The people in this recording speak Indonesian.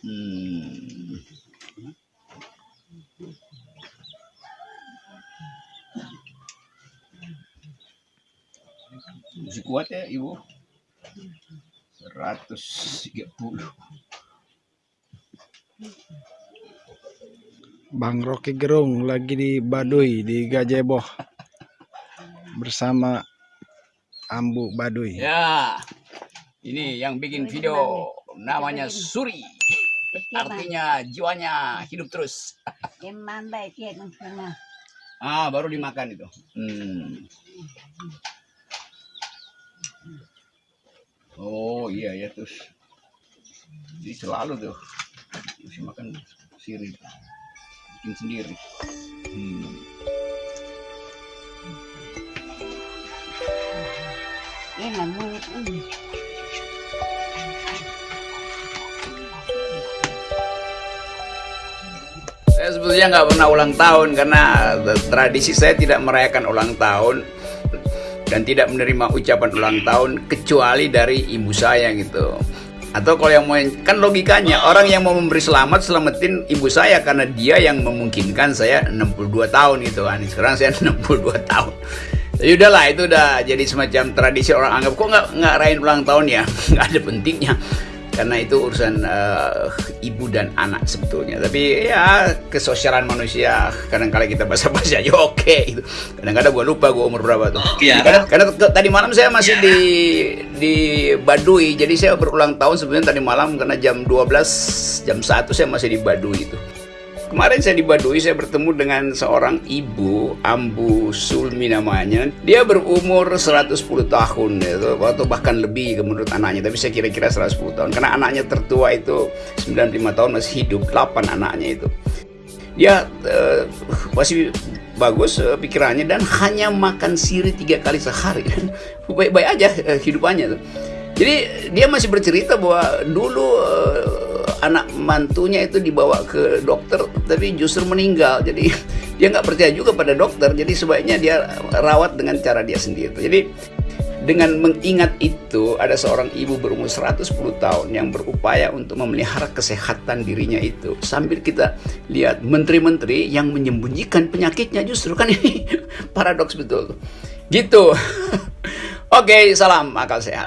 Hmm. Masih kuat ya ibu? 130. Bang Rocky Gerung lagi di Baduy di Gajeboh bersama Ambu Baduy. Ya, ini yang bikin video namanya Suri. Artinya jiwanya hidup terus. Ya. Ah, baru dimakan itu. Hmm. Oh iya ya terus. Jadi selalu tuh mesti makan sirih. Bikin sendiri. Hmm. Emang mulut Saya sebetulnya nggak pernah ulang tahun karena tradisi saya tidak merayakan ulang tahun dan tidak menerima ucapan ulang tahun kecuali dari ibu saya gitu. Atau kalau yang mau kan logikanya orang yang mau memberi selamat selamatin ibu saya karena dia yang memungkinkan saya 62 tahun gitu kan. Sekarang saya 62 tahun. Jadi udahlah itu udah jadi semacam tradisi orang anggap kok nggak nggak rayain ulang tahun ya nggak ada pentingnya karena itu urusan uh, ibu dan anak sebetulnya. Tapi ya kesosialan manusia kadang-kala kita basa-basi aja oke gitu. kadang-kadang gue lupa gue umur berapa tuh. Iya. karena, karena tadi malam saya masih di di Baduy. Jadi saya berulang tahun sebenarnya tadi malam karena jam 12 jam 1 saya masih di Baduy itu Kemarin saya di Baduy, saya bertemu dengan seorang ibu, Ambu Sulmi namanya. Dia berumur 110 tahun, gitu, atau bahkan lebih menurut anaknya. Tapi saya kira-kira 110 tahun. Karena anaknya tertua itu 95 tahun masih hidup, 8 anaknya itu. Dia eh, masih bagus eh, pikirannya dan hanya makan siri tiga kali sehari. Baik-baik aja eh, hidupannya tuh. Jadi dia masih bercerita bahwa dulu eh, anak mantunya itu dibawa ke dokter tapi justru meninggal. Jadi dia nggak percaya juga pada dokter. Jadi sebaiknya dia rawat dengan cara dia sendiri. Jadi dengan mengingat itu ada seorang ibu berumur 110 tahun yang berupaya untuk memelihara kesehatan dirinya itu sambil kita lihat menteri-menteri yang menyembunyikan penyakitnya justru kan ini paradoks betul gitu oke salam akal sehat